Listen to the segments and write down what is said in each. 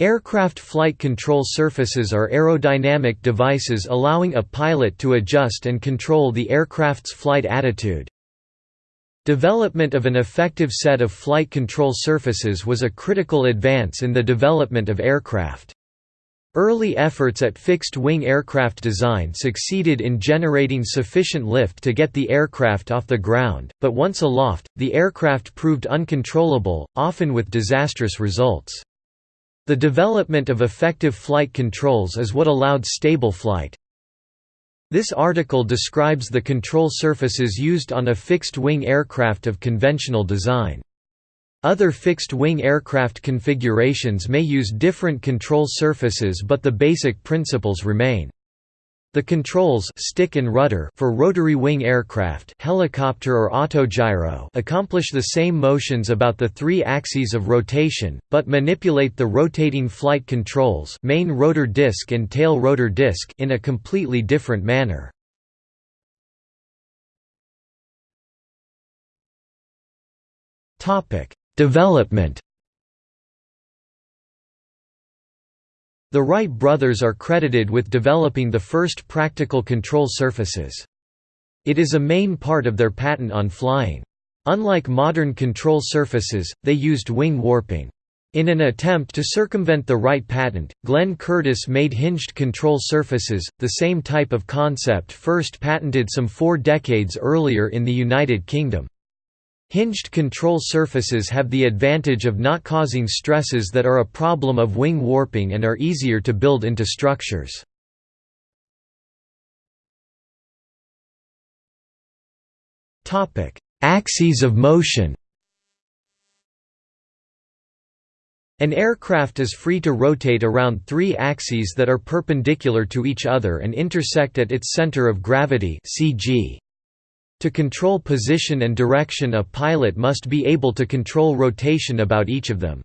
Aircraft flight control surfaces are aerodynamic devices allowing a pilot to adjust and control the aircraft's flight attitude. Development of an effective set of flight control surfaces was a critical advance in the development of aircraft. Early efforts at fixed-wing aircraft design succeeded in generating sufficient lift to get the aircraft off the ground, but once aloft, the aircraft proved uncontrollable, often with disastrous results. The development of effective flight controls is what allowed stable flight. This article describes the control surfaces used on a fixed-wing aircraft of conventional design. Other fixed-wing aircraft configurations may use different control surfaces but the basic principles remain. The controls stick and rudder for rotary wing aircraft helicopter or autogyro accomplish the same motions about the three axes of rotation, but manipulate the rotating flight controls main rotor disc and tail rotor disc in a completely different manner. Development The Wright brothers are credited with developing the first practical control surfaces. It is a main part of their patent on flying. Unlike modern control surfaces, they used wing warping. In an attempt to circumvent the Wright patent, Glenn Curtiss made hinged control surfaces, the same type of concept first patented some four decades earlier in the United Kingdom. Hinged control surfaces have the advantage of not causing stresses that are a problem of wing warping and are easier to build into structures. Axes of motion An aircraft is free to rotate around three axes that are perpendicular to each other and intersect at its center of gravity CG. To control position and direction a pilot must be able to control rotation about each of them.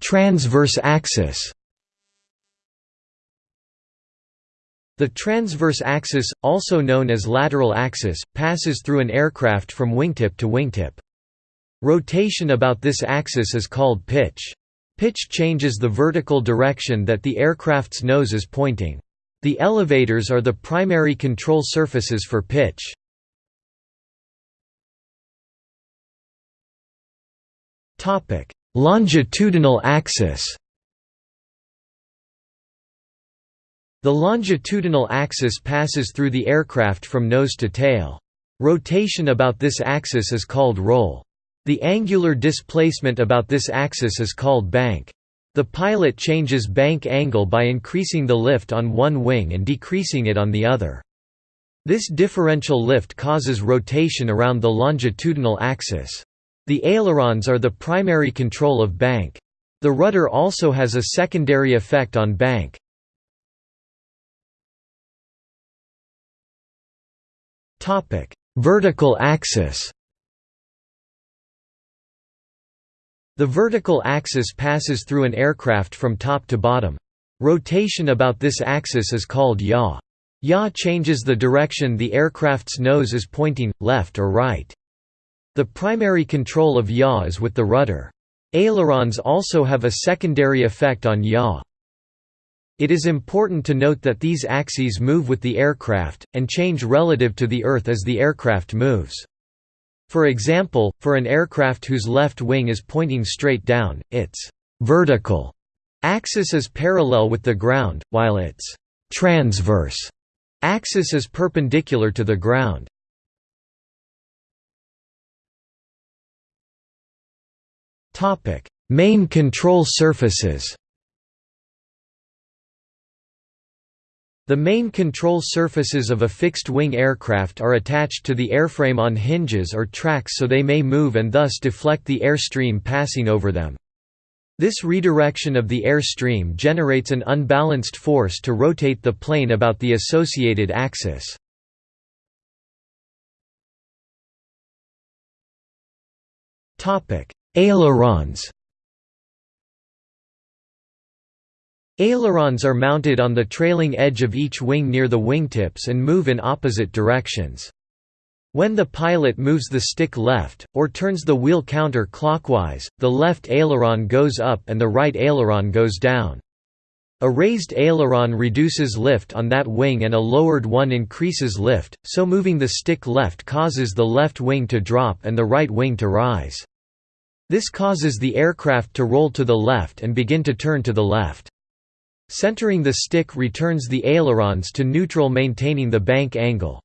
Transverse axis The transverse axis, also known as lateral axis, passes through an aircraft from wingtip to wingtip. Rotation about this axis is called pitch. Pitch changes the vertical direction that the aircraft's nose is pointing. The elevators are the primary control surfaces for pitch. Longitudinal axis The longitudinal axis passes through the aircraft from nose to tail. Rotation about this axis is called roll. The angular displacement about this axis is called bank. The pilot changes bank angle by increasing the lift on one wing and decreasing it on the other. This differential lift causes rotation around the longitudinal axis. The ailerons are the primary control of bank. The rudder also has a secondary effect on bank. Vertical axis The vertical axis passes through an aircraft from top to bottom. Rotation about this axis is called yaw. Yaw changes the direction the aircraft's nose is pointing, left or right. The primary control of yaw is with the rudder. Ailerons also have a secondary effect on yaw. It is important to note that these axes move with the aircraft, and change relative to the Earth as the aircraft moves. For example, for an aircraft whose left wing is pointing straight down, its vertical axis is parallel with the ground, while its transverse axis is perpendicular to the ground. Main control surfaces The main control surfaces of a fixed-wing aircraft are attached to the airframe on hinges or tracks so they may move and thus deflect the airstream passing over them. This redirection of the airstream generates an unbalanced force to rotate the plane about the associated axis. Ailerons Ailerons are mounted on the trailing edge of each wing near the wingtips and move in opposite directions. When the pilot moves the stick left, or turns the wheel counter-clockwise, the left aileron goes up and the right aileron goes down. A raised aileron reduces lift on that wing and a lowered one increases lift, so moving the stick left causes the left wing to drop and the right wing to rise. This causes the aircraft to roll to the left and begin to turn to the left. Centering the stick returns the ailerons to neutral maintaining the bank angle.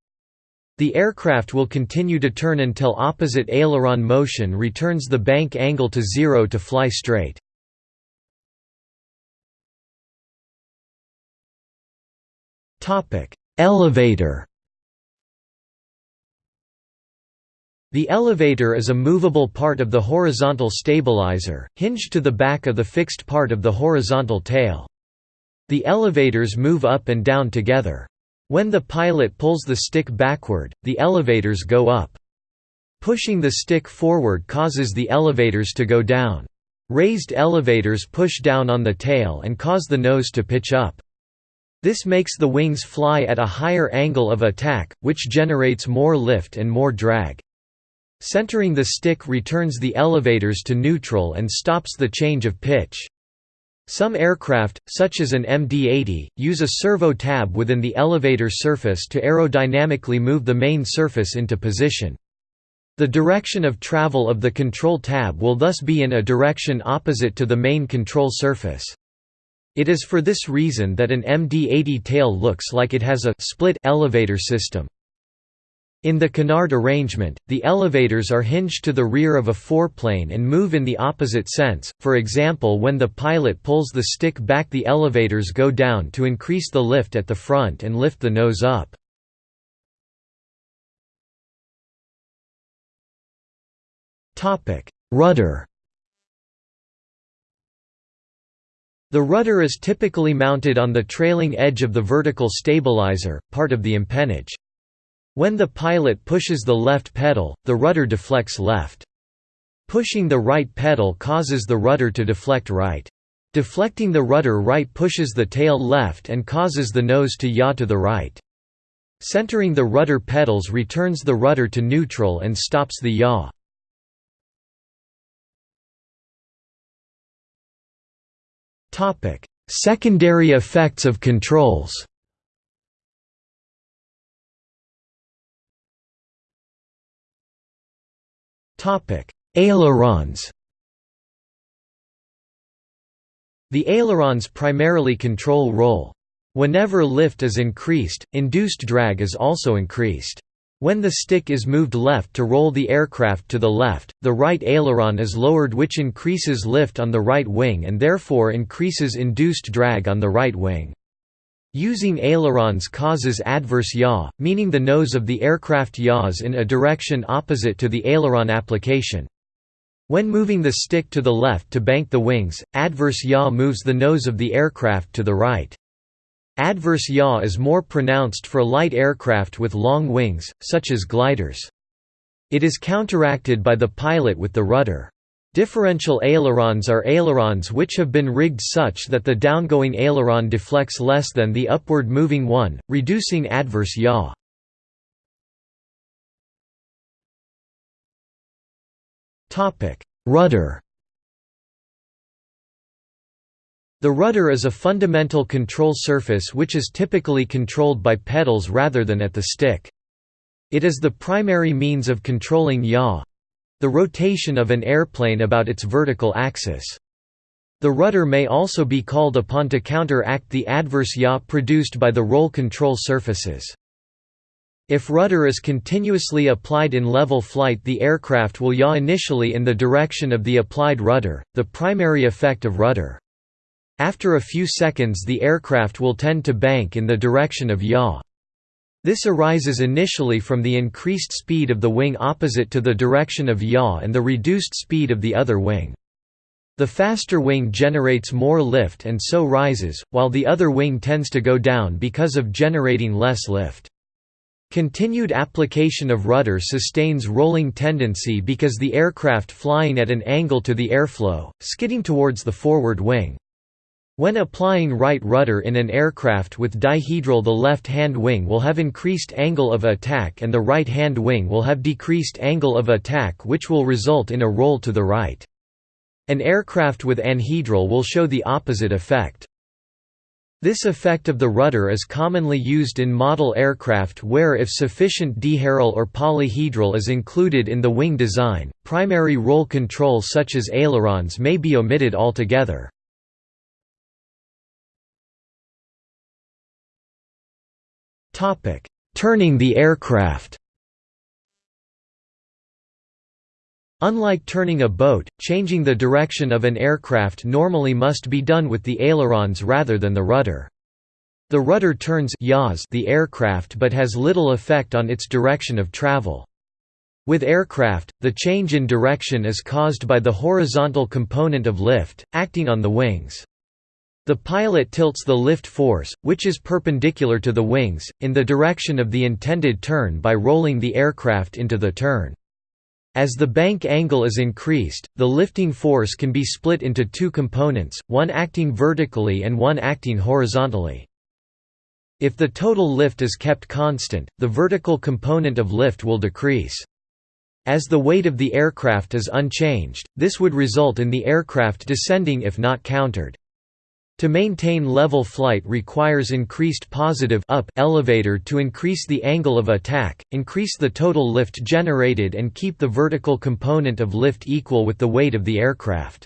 The aircraft will continue to turn until opposite aileron motion returns the bank angle to zero to fly straight. Elevator The elevator is a movable part of the horizontal stabilizer, hinged to the back of the fixed part of the horizontal tail. The elevators move up and down together. When the pilot pulls the stick backward, the elevators go up. Pushing the stick forward causes the elevators to go down. Raised elevators push down on the tail and cause the nose to pitch up. This makes the wings fly at a higher angle of attack, which generates more lift and more drag. Centering the stick returns the elevators to neutral and stops the change of pitch. Some aircraft, such as an MD-80, use a servo tab within the elevator surface to aerodynamically move the main surface into position. The direction of travel of the control tab will thus be in a direction opposite to the main control surface. It is for this reason that an MD-80 tail looks like it has a split elevator system. In the canard arrangement, the elevators are hinged to the rear of a foreplane and move in the opposite sense, for example when the pilot pulls the stick back the elevators go down to increase the lift at the front and lift the nose up. Rudder The rudder is typically mounted on the trailing edge of the vertical stabilizer, part of the empennage. When the pilot pushes the left pedal, the rudder deflects left. Pushing the right pedal causes the rudder to deflect right. Deflecting the rudder right pushes the tail left and causes the nose to yaw to the right. Centering the rudder pedals returns the rudder to neutral and stops the yaw. Secondary effects of controls. Ailerons. The ailerons primarily control roll. Whenever lift is increased, induced drag is also increased. When the stick is moved left to roll the aircraft to the left, the right aileron is lowered which increases lift on the right wing and therefore increases induced drag on the right wing. Using ailerons causes adverse yaw, meaning the nose of the aircraft yaws in a direction opposite to the aileron application. When moving the stick to the left to bank the wings, adverse yaw moves the nose of the aircraft to the right. Adverse yaw is more pronounced for light aircraft with long wings, such as gliders. It is counteracted by the pilot with the rudder. Differential ailerons are ailerons which have been rigged such that the downgoing aileron deflects less than the upward moving one, reducing adverse yaw. Rudder The rudder is a fundamental control surface which is typically controlled by pedals rather than at the stick. It is the primary means of controlling yaw—the rotation of an airplane about its vertical axis. The rudder may also be called upon to counteract the adverse yaw produced by the roll control surfaces. If rudder is continuously applied in level flight the aircraft will yaw initially in the direction of the applied rudder, the primary effect of rudder. After a few seconds the aircraft will tend to bank in the direction of yaw. This arises initially from the increased speed of the wing opposite to the direction of yaw and the reduced speed of the other wing. The faster wing generates more lift and so rises, while the other wing tends to go down because of generating less lift. Continued application of rudder sustains rolling tendency because the aircraft flying at an angle to the airflow, skidding towards the forward wing. When applying right rudder in an aircraft with dihedral the left-hand wing will have increased angle of attack and the right-hand wing will have decreased angle of attack which will result in a roll to the right. An aircraft with anhedral will show the opposite effect. This effect of the rudder is commonly used in model aircraft where if sufficient dihedral or polyhedral is included in the wing design, primary roll control such as ailerons may be omitted altogether. Turning the aircraft Unlike turning a boat, changing the direction of an aircraft normally must be done with the ailerons rather than the rudder. The rudder turns the aircraft but has little effect on its direction of travel. With aircraft, the change in direction is caused by the horizontal component of lift, acting on the wings. The pilot tilts the lift force, which is perpendicular to the wings, in the direction of the intended turn by rolling the aircraft into the turn. As the bank angle is increased, the lifting force can be split into two components, one acting vertically and one acting horizontally. If the total lift is kept constant, the vertical component of lift will decrease. As the weight of the aircraft is unchanged, this would result in the aircraft descending if not countered. To maintain level flight requires increased positive up elevator to increase the angle of attack, increase the total lift generated and keep the vertical component of lift equal with the weight of the aircraft.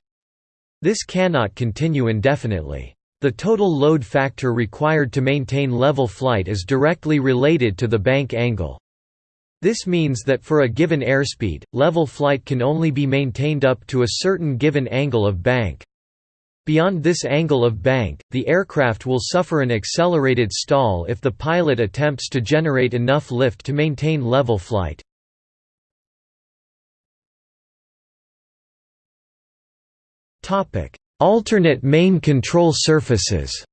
This cannot continue indefinitely. The total load factor required to maintain level flight is directly related to the bank angle. This means that for a given airspeed, level flight can only be maintained up to a certain given angle of bank. Beyond this angle of bank, the aircraft will suffer an accelerated stall if the pilot attempts to generate enough lift to maintain level flight. Alternate main control surfaces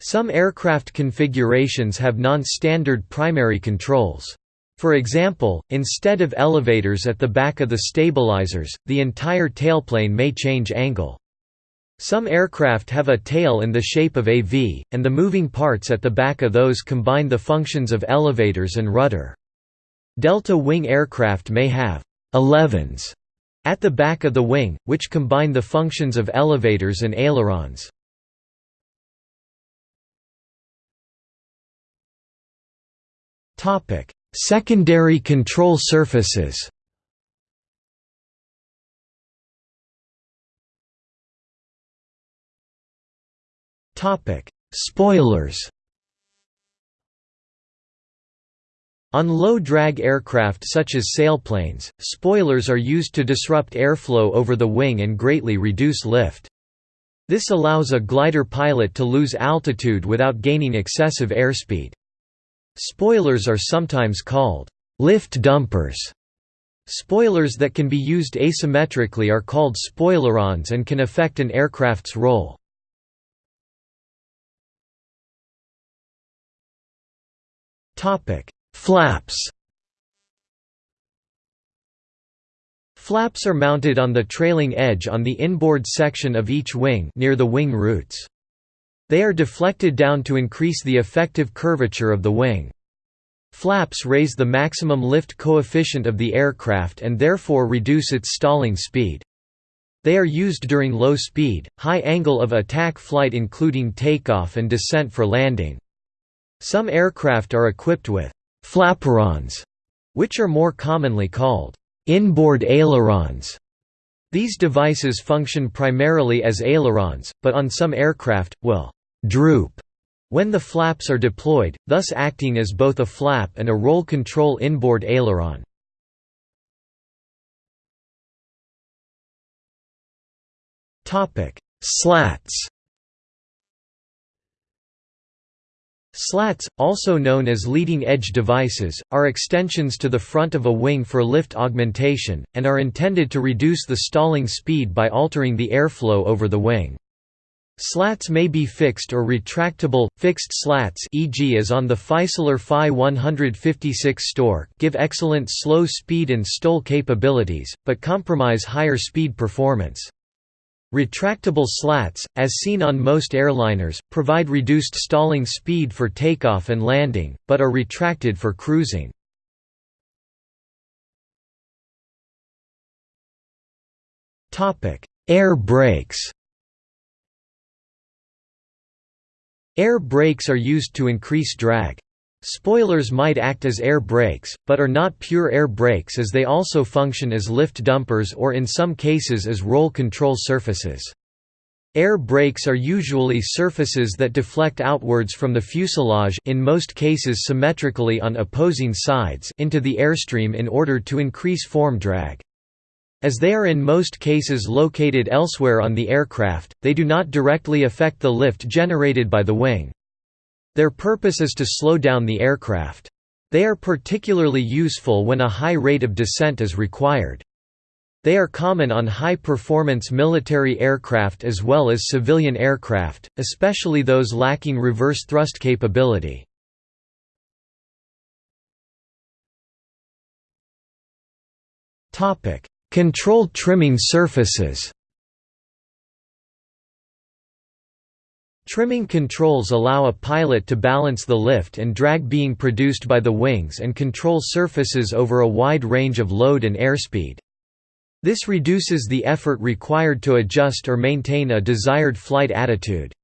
Some aircraft configurations have non-standard primary controls. For example, instead of elevators at the back of the stabilizers, the entire tailplane may change angle. Some aircraft have a tail in the shape of a V, and the moving parts at the back of those combine the functions of elevators and rudder. Delta wing aircraft may have elevons at the back of the wing, which combine the functions of elevators and ailerons. Topic: Secondary control surfaces Spoilers On low-drag aircraft such as sailplanes, spoilers are used to disrupt airflow over the wing and greatly reduce lift. This allows a glider pilot to lose altitude without gaining excessive airspeed. Spoilers are sometimes called lift dumpers. Spoilers that can be used asymmetrically are called spoilerons and can affect an aircraft's roll. Flaps Flaps are mounted on the trailing edge on the inboard section of each wing near the wing roots. They are deflected down to increase the effective curvature of the wing. Flaps raise the maximum lift coefficient of the aircraft and therefore reduce its stalling speed. They are used during low speed, high angle of attack flight including takeoff and descent for landing. Some aircraft are equipped with «flaperons», which are more commonly called «inboard ailerons». These devices function primarily as ailerons, but on some aircraft, will droop when the flaps are deployed, thus acting as both a flap and a roll control inboard aileron. Slats Slats, also known as leading-edge devices, are extensions to the front of a wing for lift augmentation, and are intended to reduce the stalling speed by altering the airflow over the wing. Slats may be fixed or retractable. Fixed slats e.g. as on the Fieseler Fi 156 Stork give excellent slow speed and stall capabilities, but compromise higher speed performance. Retractable slats, as seen on most airliners, provide reduced stalling speed for takeoff and landing, but are retracted for cruising. Air brakes Air brakes are used to increase drag. Spoilers might act as air brakes, but are not pure air brakes as they also function as lift dumpers or in some cases as roll control surfaces. Air brakes are usually surfaces that deflect outwards from the fuselage in most cases symmetrically on opposing sides into the airstream in order to increase form drag. As they are in most cases located elsewhere on the aircraft, they do not directly affect the lift generated by the wing. Their purpose is to slow down the aircraft. They are particularly useful when a high rate of descent is required. They are common on high-performance military aircraft as well as civilian aircraft, especially those lacking reverse thrust capability. Control trimming surfaces Trimming controls allow a pilot to balance the lift and drag being produced by the wings and control surfaces over a wide range of load and airspeed. This reduces the effort required to adjust or maintain a desired flight attitude.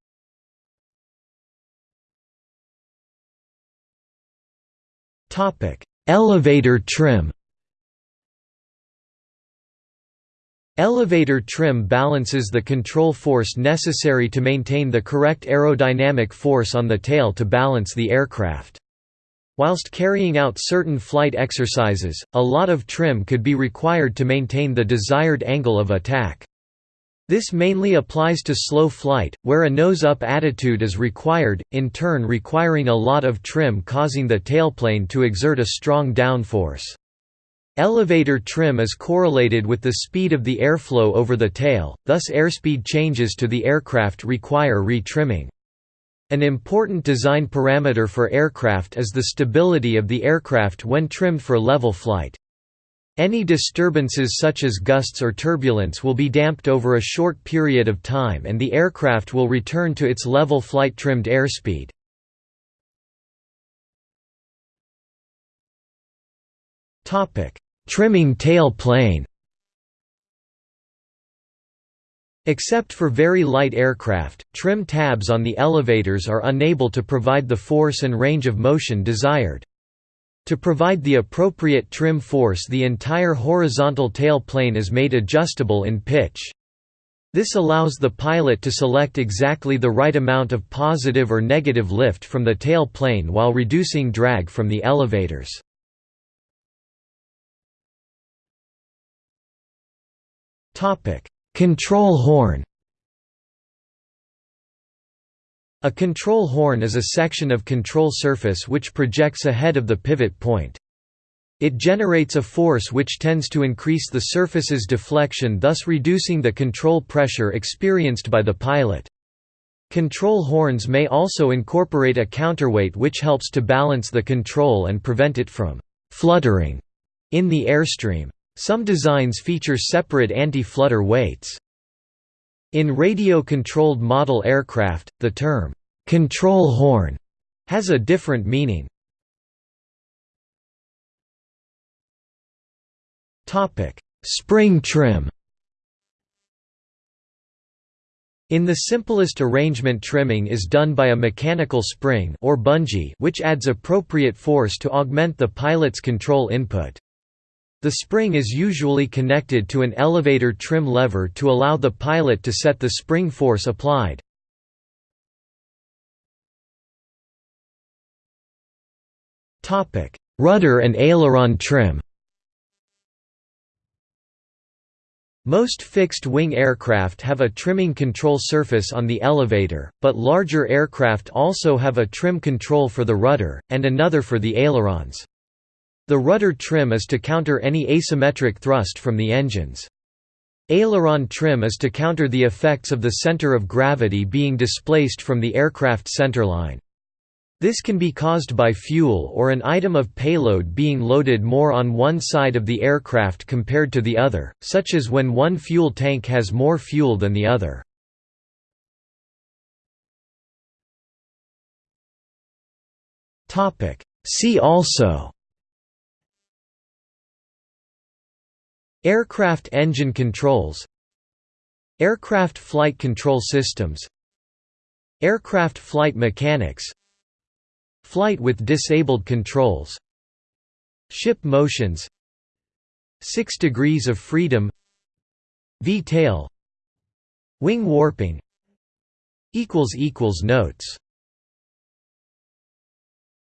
Elevator trim Elevator trim balances the control force necessary to maintain the correct aerodynamic force on the tail to balance the aircraft. Whilst carrying out certain flight exercises, a lot of trim could be required to maintain the desired angle of attack. This mainly applies to slow flight, where a nose-up attitude is required, in turn requiring a lot of trim causing the tailplane to exert a strong downforce. Elevator trim is correlated with the speed of the airflow over the tail, thus airspeed changes to the aircraft require re-trimming. An important design parameter for aircraft is the stability of the aircraft when trimmed for level flight. Any disturbances such as gusts or turbulence will be damped over a short period of time and the aircraft will return to its level flight trimmed airspeed. Topic: Trimming tail plane Except for very light aircraft, trim tabs on the elevators are unable to provide the force and range of motion desired. To provide the appropriate trim force the entire horizontal tail plane is made adjustable in pitch. This allows the pilot to select exactly the right amount of positive or negative lift from the tail plane while reducing drag from the elevators. Topic: Control horn. A control horn is a section of control surface which projects ahead of the pivot point. It generates a force which tends to increase the surface's deflection thus reducing the control pressure experienced by the pilot. Control horns may also incorporate a counterweight which helps to balance the control and prevent it from «fluttering» in the airstream. Some designs feature separate anti-flutter weights. In radio-controlled model aircraft, the term, "'control horn' has a different meaning. Spring trim In the simplest arrangement trimming is done by a mechanical spring or bungee which adds appropriate force to augment the pilot's control input. The spring is usually connected to an elevator trim lever to allow the pilot to set the spring force applied. Rudder and aileron trim Most fixed-wing aircraft have a trimming control surface on the elevator, but larger aircraft also have a trim control for the rudder, and another for the ailerons. The rudder trim is to counter any asymmetric thrust from the engines. Aileron trim is to counter the effects of the center of gravity being displaced from the aircraft centerline. This can be caused by fuel or an item of payload being loaded more on one side of the aircraft compared to the other, such as when one fuel tank has more fuel than the other. See also Aircraft engine controls. Aircraft flight control systems. Aircraft flight mechanics. Flight with disabled controls. Ship motions. 6 degrees of freedom. V-tail. Wing warping. Notes